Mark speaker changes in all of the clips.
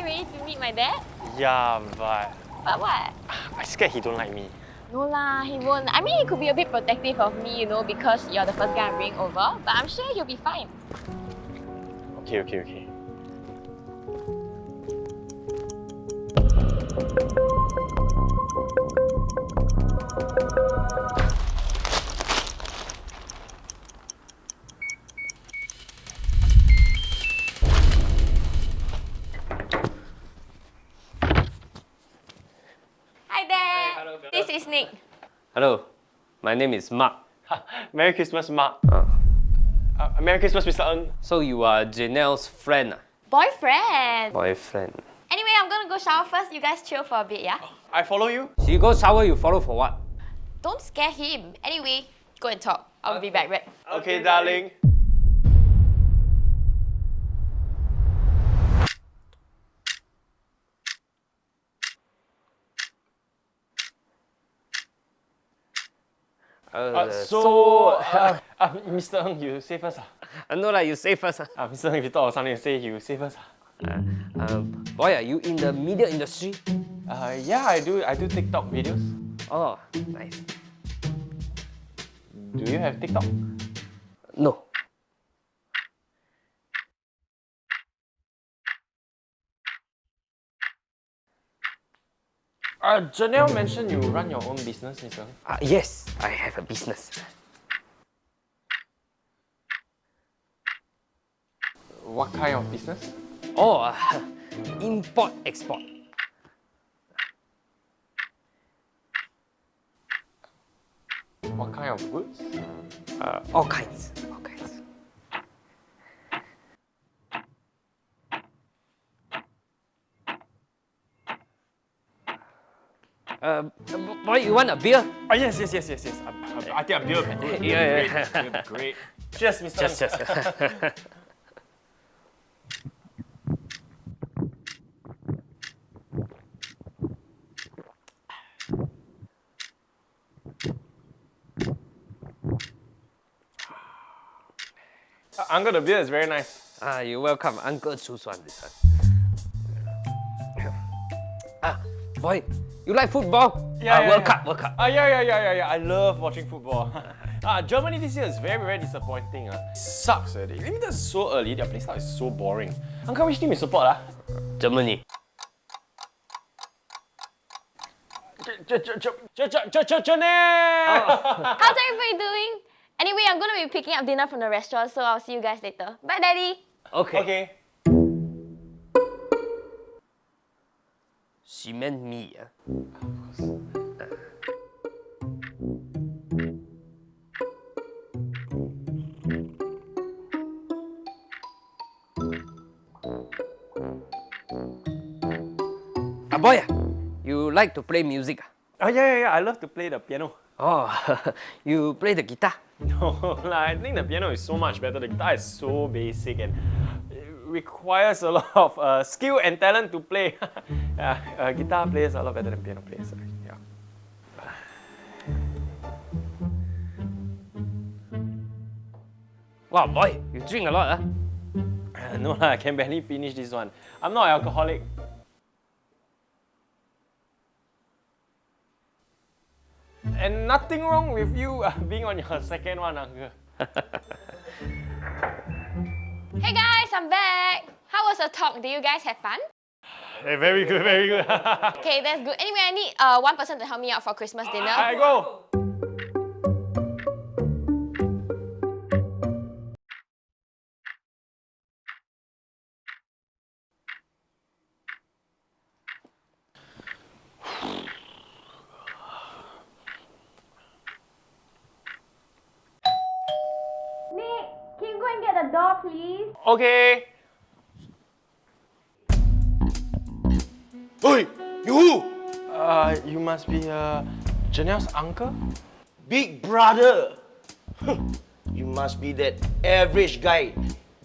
Speaker 1: you ready to meet my dad?
Speaker 2: Yeah, but
Speaker 1: But what?
Speaker 2: I scared he don't like me.
Speaker 1: No lah, he won't. I mean, he could be a bit protective of me, you know, because you're the first guy I'm bringing over. But I'm sure he'll be fine.
Speaker 2: Okay, okay, okay.
Speaker 1: This is Nick.
Speaker 3: Hello, my name is Mark.
Speaker 2: Merry Christmas, Mark.
Speaker 3: Uh,
Speaker 2: Uh, Merry Christmas, Mr. Ng.
Speaker 3: so you are Janelle's friend, ah?
Speaker 1: Boyfriend.
Speaker 3: boyfriend.
Speaker 1: Anyway, I'm gonna go shower first. You guys chill for a bit, yeah?
Speaker 2: I follow you.
Speaker 3: She go shower, you follow for what?
Speaker 1: Don't scare him. Anyway, go and talk. I'll be back, right?
Speaker 2: Okay, darling. Uh, so, uh, uh, Mr. Ng, you say first. ah.
Speaker 3: I know that you say first. ah.
Speaker 2: Uh, Mr. Ng, if you thought of something to say, you say first. ah.
Speaker 3: Uh, um, boy, are you in the media industry?
Speaker 2: Uh, yeah, I do. I do TikTok videos.
Speaker 3: Oh, nice.
Speaker 2: Do you have TikTok?
Speaker 3: No.
Speaker 2: Uh, Janelle mentioned you run your own business, Mr.
Speaker 3: Uh, yes, I have a business.
Speaker 2: What kind of business?
Speaker 3: Oh, uh, import export.
Speaker 2: What kind of goods?
Speaker 3: Uh, all kinds, all kinds. Uh, boy, you want a beer?
Speaker 2: Oh, yes, yes, yes, yes, yes. I, I, I think a beer would be good.
Speaker 3: Yeah,
Speaker 2: Great,
Speaker 3: yeah.
Speaker 2: beer great. Cheers, Mr. Ng.
Speaker 3: just.
Speaker 2: Uh, Uncle, the beer is very nice.
Speaker 3: Ah, you're welcome. Uncle choose one this one. Ah, boy, you like football? Yeah, yeah. World Cup, World Cup.
Speaker 2: Ah, yeah, yeah, yeah, yeah, yeah. I love watching football. ah, Germany this year is very, very disappointing. Ah. Sucks, eh. They limited so early. Their play style is so boring. Uncle, which team you support? Ah?
Speaker 3: Germany.
Speaker 2: Janelle!
Speaker 1: How's everybody doing? Anyway, I'm gonna be picking up dinner from the restaurant, so I'll see you guys later. Bye, Daddy.
Speaker 3: Okay.
Speaker 2: Okay.
Speaker 3: She meant me. boy, ah, you like to play music? ah?
Speaker 2: Oh, yeah, yeah, yeah. I love to play the piano.
Speaker 3: Oh, you play the guitar?
Speaker 2: No, like, I think the piano is so much better. The guitar is so basic and requires a lot of uh, skill and talent to play. yeah, uh, guitar players are a lot better than piano players. Yeah.
Speaker 3: Wow, boy, you drink a lot, huh?
Speaker 2: Uh, no I can barely finish this one. I'm not alcoholic. And nothing wrong with you uh, being on your second one, uncle.
Speaker 1: Hey guys, I'm back. How was the talk? Did you guys have fun?
Speaker 2: Hey, very good, very good.
Speaker 1: Okay, that's good. Anyway, I need uh, one person to help me out for Christmas dinner.
Speaker 2: I go.
Speaker 1: The door, please?
Speaker 2: Okay.
Speaker 4: Oi, you!
Speaker 2: Uh, you must be uh, Janelle's uncle?
Speaker 4: Big brother! you must be that average guy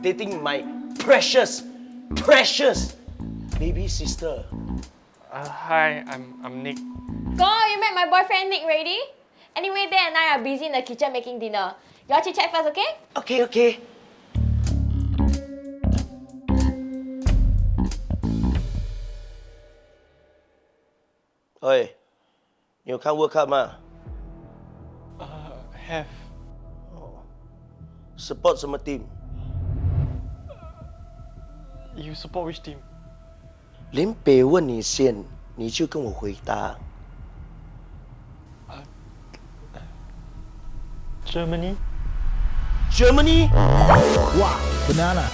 Speaker 4: dating my precious, precious baby sister.
Speaker 2: Uh, hi, I'm, I'm Nick.
Speaker 1: Go, you met my boyfriend Nick ready? Anyway, Dad and I are busy in the kitchen making dinner. Y'all chit chat first, okay?
Speaker 4: Okay, okay. 喂，你有看 World Cup 吗
Speaker 2: Uh, have.
Speaker 4: ？Support 什么 team？
Speaker 2: You support which team?
Speaker 4: 林北问你先，你就跟我回答。
Speaker 2: Germany.
Speaker 4: Germany？
Speaker 5: Wow, banana.